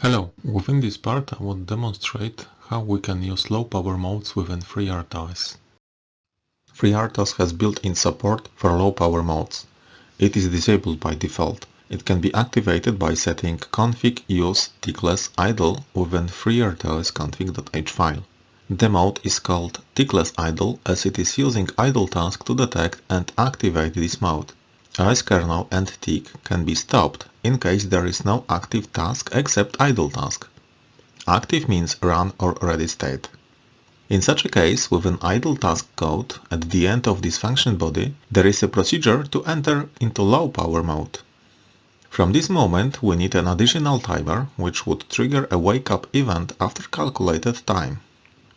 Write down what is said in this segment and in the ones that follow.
Hello, within this part I will demonstrate how we can use low power modes within FreeRTOS. FreeRTOS has built-in support for low power modes. It is disabled by default. It can be activated by setting config use tickless idle within FreeRTOS config.h file. The mode is called tickless idle as it is using idle task to detect and activate this mode. OS kernel and tick can be stopped in case there is no active task except idle task. Active means run or ready state. In such a case, with an idle task code at the end of this function body, there is a procedure to enter into low power mode. From this moment, we need an additional timer, which would trigger a wake-up event after calculated time.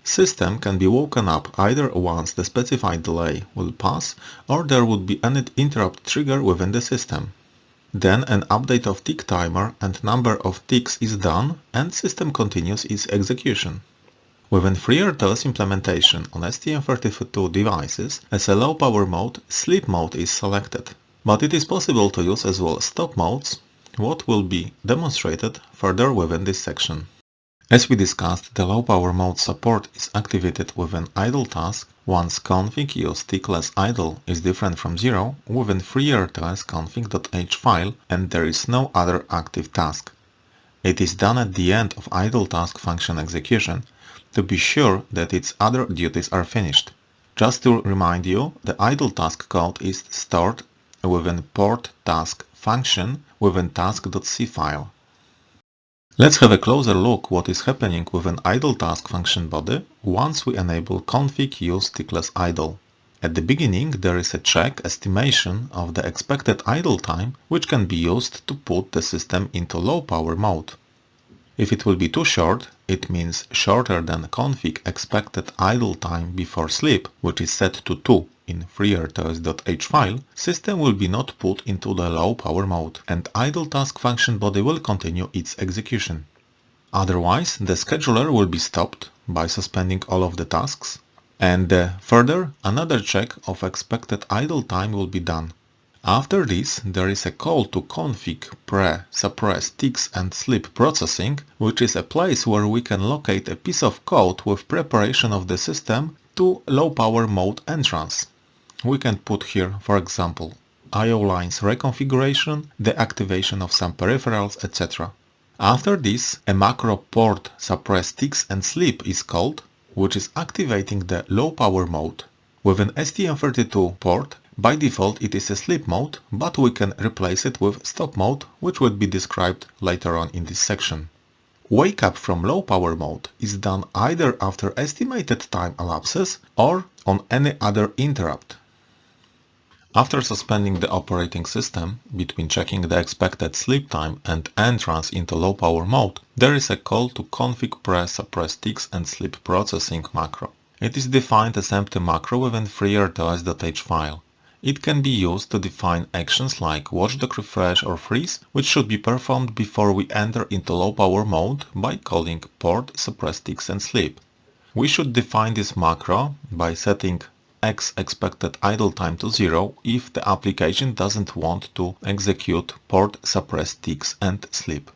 System can be woken up either once the specified delay will pass or there would be an interrupt trigger within the system. Then an update of tick timer and number of ticks is done and system continues its execution. Within FreeRTOS implementation on STM32 devices, as a low power mode, sleep mode is selected. But it is possible to use as well stop modes, what will be demonstrated further within this section. As we discussed, the low power mode support is activated with an idle task once config tickless idle is different from zero within config.h file and there is no other active task. It is done at the end of idle task function execution to be sure that its other duties are finished. Just to remind you, the idle task code is stored within port task function within task.c file. Let's have a closer look what is happening with an idle task function body once we enable config use tickless idle. At the beginning there is a check estimation of the expected idle time which can be used to put the system into low power mode. If it will be too short, it means shorter than config expected idle time before sleep, which is set to 2 in FreeRTOS.h file, system will be not put into the low power mode and idle task function body will continue its execution. Otherwise, the scheduler will be stopped by suspending all of the tasks and uh, further another check of expected idle time will be done. After this, there is a call to config pre suppress ticks and sleep processing, which is a place where we can locate a piece of code with preparation of the system to low power mode entrance. We can put here, for example, IO lines reconfiguration, the activation of some peripherals, etc. After this, a macro port suppress ticks and sleep is called, which is activating the low power mode. With an STM32 port, by default it is a sleep mode, but we can replace it with stop mode, which will be described later on in this section. Wake up from low power mode is done either after estimated time elapses or on any other interrupt. After suspending the operating system, between checking the expected sleep time and entrance into low power mode, there is a call to config pre suppress ticks and sleep processing macro. It is defined as empty macro within FreeRTOS.h file. It can be used to define actions like watchdog refresh or freeze, which should be performed before we enter into low power mode by calling port suppress ticks and sleep. We should define this macro by setting x expected idle time to 0 if the application doesn't want to execute port suppress ticks and sleep.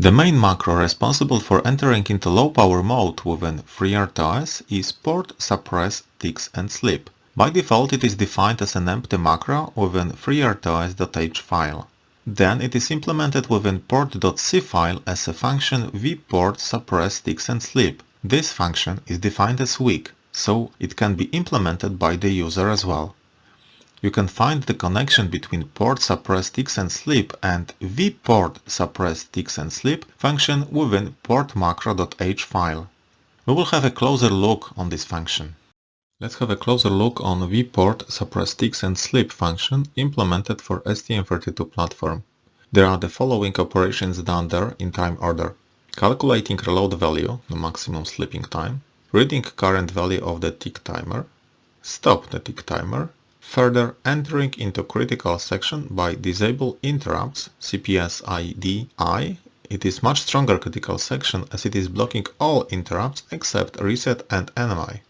The main macro responsible for entering into low power mode within FreeRTOS is port suppress ticks and sleep. By default it is defined as an empty macro within FreeRTOS.h file. Then it is implemented within port.c file as a function vport suppress ticks and sleep. This function is defined as weak, so it can be implemented by the user as well. You can find the connection between port suppress ticks and sleep and vport suppress ticks and sleep function within portmacro.h file. We will have a closer look on this function. Let's have a closer look on vport suppress ticks and sleep function implemented for STM32 platform. There are the following operations done there in time order. Calculating reload value, the maximum sleeping time, reading current value of the tick timer, stop the tick timer, further entering into critical section by disable interrupts CPS ID I. It is much stronger critical section as it is blocking all interrupts except reset and NMI.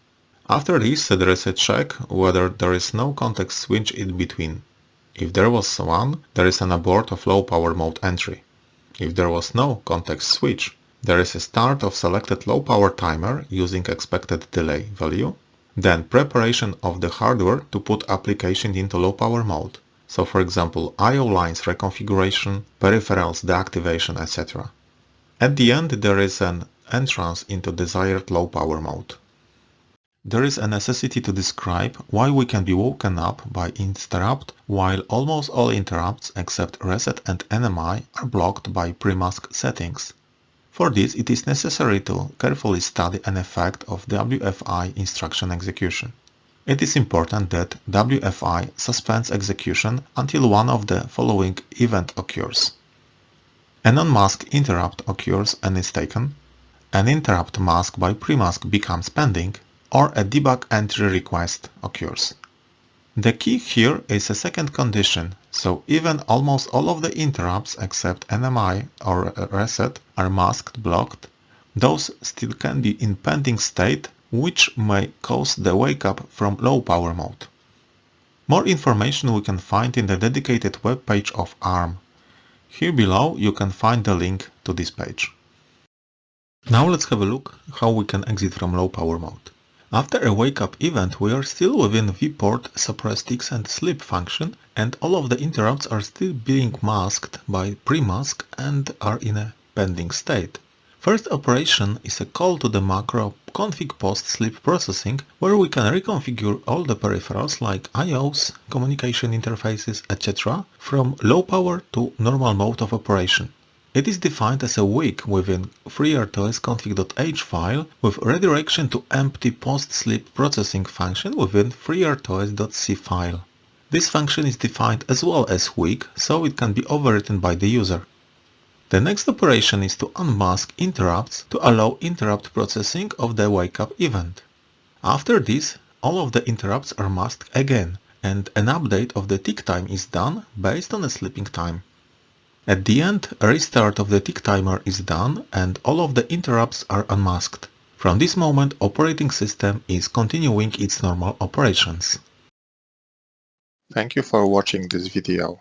After this, there is a check whether there is no context switch in between. If there was one, there is an abort of low power mode entry. If there was no context switch, there is a start of selected low power timer using expected delay value, then preparation of the hardware to put application into low power mode. So for example, I.O. lines reconfiguration, peripherals deactivation, etc. At the end there is an entrance into desired low power mode. There is a necessity to describe why we can be woken up by interrupt while almost all interrupts except reset and NMI are blocked by PRIMASK settings. For this it is necessary to carefully study an effect of WFI instruction execution. It is important that WFI suspends execution until one of the following event occurs. An unmasked interrupt occurs and is taken, an interrupt mask by PRIMASK becomes pending, or a debug entry request occurs. The key here is a second condition, so even almost all of the interrupts except NMI or reset are masked blocked, those still can be in pending state which may cause the wake up from low power mode. More information we can find in the dedicated web page of ARM. Here below you can find the link to this page. Now let's have a look how we can exit from low power mode. After a wake-up event we are still within vport suppress ticks and sleep function and all of the interrupts are still being masked by PRIMASK and are in a pending state. First operation is a call to the macro config post sleep processing where we can reconfigure all the peripherals like IOs, communication interfaces, etc. from low power to normal mode of operation. It is defined as a weak within FreeRTOS config.h file with redirection to empty post-sleep processing function within FreeRTOS.c file. This function is defined as well as weak, so it can be overwritten by the user. The next operation is to unmask interrupts to allow interrupt processing of the wake-up event. After this, all of the interrupts are masked again, and an update of the tick time is done based on a sleeping time. At the end, a restart of the tick timer is done and all of the interrupts are unmasked. From this moment, operating system is continuing its normal operations. Thank you for watching this video.